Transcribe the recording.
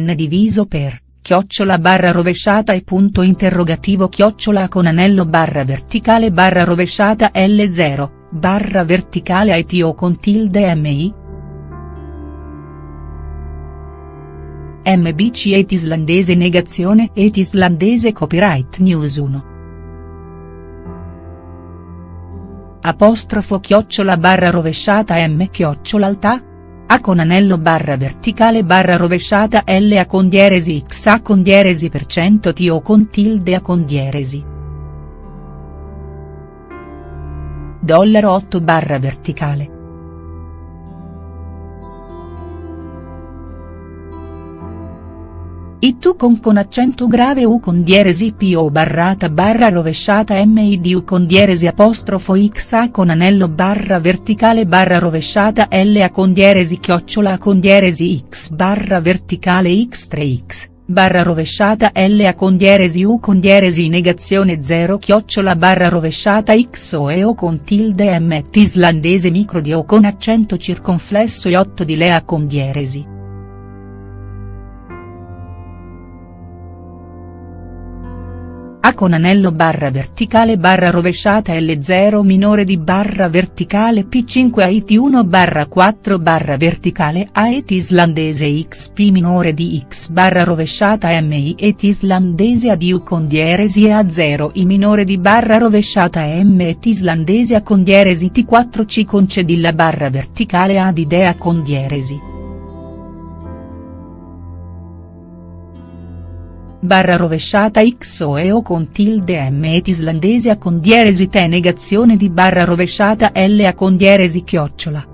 n diviso per, chiocciola barra rovesciata e punto interrogativo chiocciola con anello barra verticale barra rovesciata L0, barra verticale IT o con tilde MI, MBC et islandese negazione et islandese copyright news 1. Apostrofo chiocciola barra rovesciata M chiocciola alta? A con anello barra verticale barra rovesciata L A con dieresi X A con dieresi per cento T o con tilde A con dieresi. Dollaro 8 barra verticale. I tu con con accento grave U con dieresi P o barrata barra rovesciata M I D U con dieresi apostrofo X A con anello barra verticale barra rovesciata L A con dieresi chiocciola con dieresi X barra verticale X 3 X, barra rovesciata L A con dieresi U con dieresi negazione 0 chiocciola barra rovesciata X o E O con tilde M islandese micro di O con accento circonflesso e 8 di Lea con dieresi. A con anello barra verticale barra rovesciata L0 minore di barra verticale P5 AIT 1 barra 4 barra verticale AET islandese XP minore di X barra rovesciata MI et islandese ad U con dieresi e A0 I minore di barra rovesciata M et islandese A con dieresi T4 C concedilla barra verticale ad idea con dieresi. Barra rovesciata x o e o con tilde m et islandese a con dieresi te negazione di barra rovesciata l a con dieresi chiocciola.